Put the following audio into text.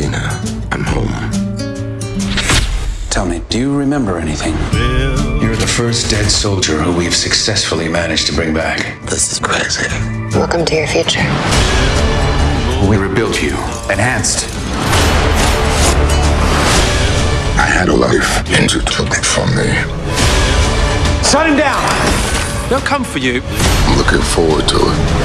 Gina, I'm home. Tell me, do you remember anything? You're the first dead soldier who we've successfully managed to bring back. This is crazy. Welcome to your future. We rebuilt you, enhanced. I had a life, and you took it from me. Shut him down! They'll come for you. I'm looking forward to it.